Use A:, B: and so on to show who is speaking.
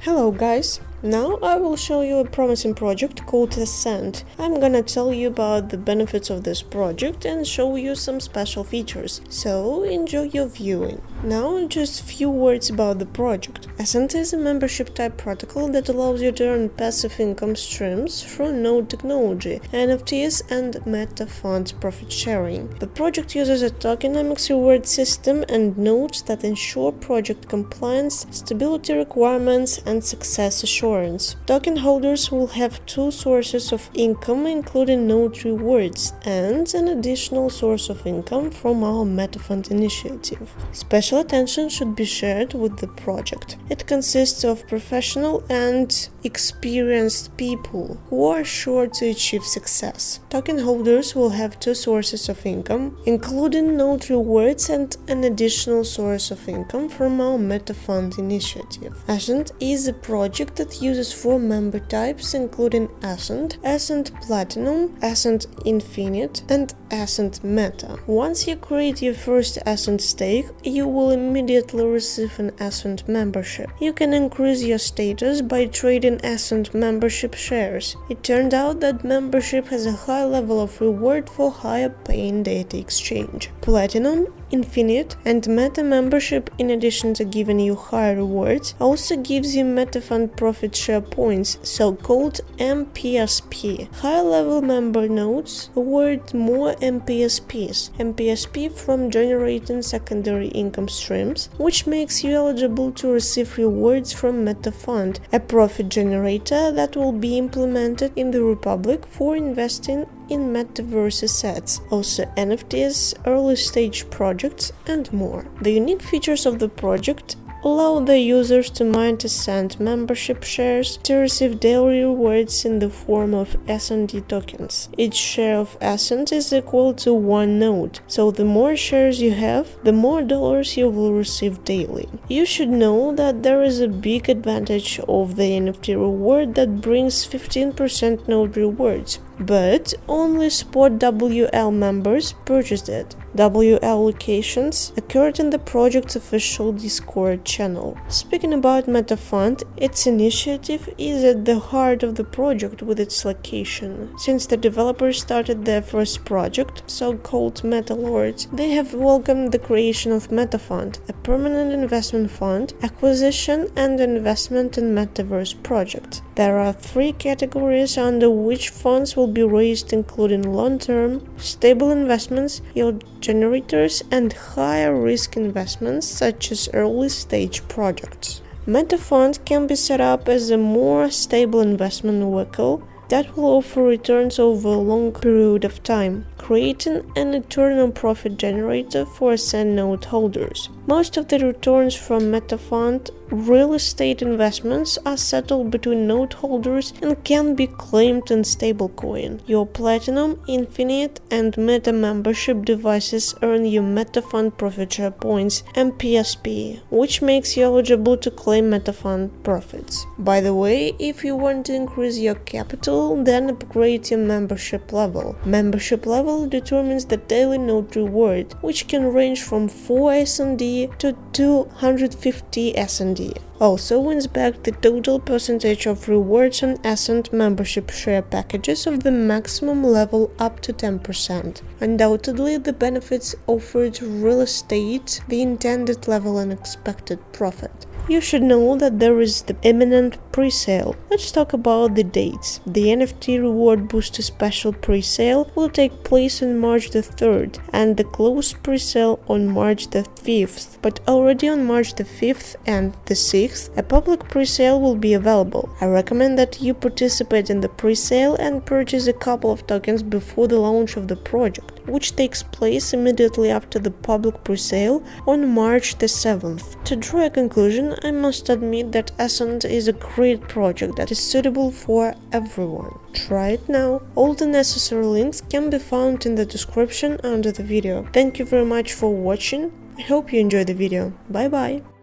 A: Hello guys! Now I will show you a promising project called Ascent. I'm gonna tell you about the benefits of this project and show you some special features, so enjoy your viewing. Now just few words about the project. Ascent is a membership type protocol that allows you to earn passive income streams through node technology, NFTs and meta funds profit sharing. The project uses a tokenomics reward system and nodes that ensure project compliance, stability requirements and success assurance insurance. Token holders will have two sources of income including node rewards and an additional source of income from our MetaFund initiative. Special attention should be shared with the project. It consists of professional and experienced people who are sure to achieve success. Token holders will have two sources of income, including node rewards and an additional source of income from our MetaFund initiative. Ascent is a project that uses four member types including Ascent, Ascent Platinum, Ascent Infinite and Ascent Meta. Once you create your first Ascent stake, you will immediately receive an Ascent membership. You can increase your status by trading Ascent membership shares. It turned out that membership has a high level of reward for higher paying data exchange. Platinum Infinite and Meta membership, in addition to giving you higher rewards, also gives you MetaFund profit share points, so-called MPSP. High-level member nodes award more MPSPs, MPSP from generating secondary income streams, which makes you eligible to receive rewards from MetaFund, a profit generator that will be implemented in the Republic for investing in metaverse assets, also NFTs, early stage projects, and more. The unique features of the project allow the users to mine to send membership shares to receive daily rewards in the form of SND tokens. Each share of Ascent is equal to one node, so the more shares you have, the more dollars you will receive daily. You should know that there is a big advantage of the NFT reward that brings 15% node rewards, but only Spot WL members purchased it. WL locations occurred in the project's official Discord channel. Speaking about MetaFund, its initiative is at the heart of the project with its location. Since the developers started their first project, so-called MetaLords, they have welcomed the creation of MetaFund, a permanent investment fund, acquisition and investment in metaverse projects. There are three categories under which funds will be raised including long-term, stable investments, yield generators and higher risk investments such as early stage projects. Meta MetaFund can be set up as a more stable investment vehicle that will offer returns over a long period of time, creating an eternal profit generator for Ascent node holders. Most of the returns from MetaFund real estate investments are settled between node holders and can be claimed in stablecoin. Your Platinum, Infinite and Meta membership devices earn you MetaFund profit share points MPSP, which makes you eligible to claim MetaFund profits. By the way, if you want to increase your capital, then upgrade your membership level. Membership level determines the daily node reward, which can range from 4 SND to 250 SND. Also wins back the total percentage of rewards on Ascent membership share packages of the maximum level up to 10%. Undoubtedly, the benefits offered real estate the intended level and expected profit you should know that there is the imminent pre-sale. Let's talk about the dates. The NFT Reward Booster Special pre-sale will take place on March the 3rd and the closed pre-sale on March the 5th, but already on March the 5th and the 6th, a public pre-sale will be available. I recommend that you participate in the pre-sale and purchase a couple of tokens before the launch of the project, which takes place immediately after the public pre-sale on March the 7th. To draw a conclusion, I must admit that Ascent is a great project that is suitable for everyone. Try it now. All the necessary links can be found in the description under the video. Thank you very much for watching. I hope you enjoyed the video. Bye bye.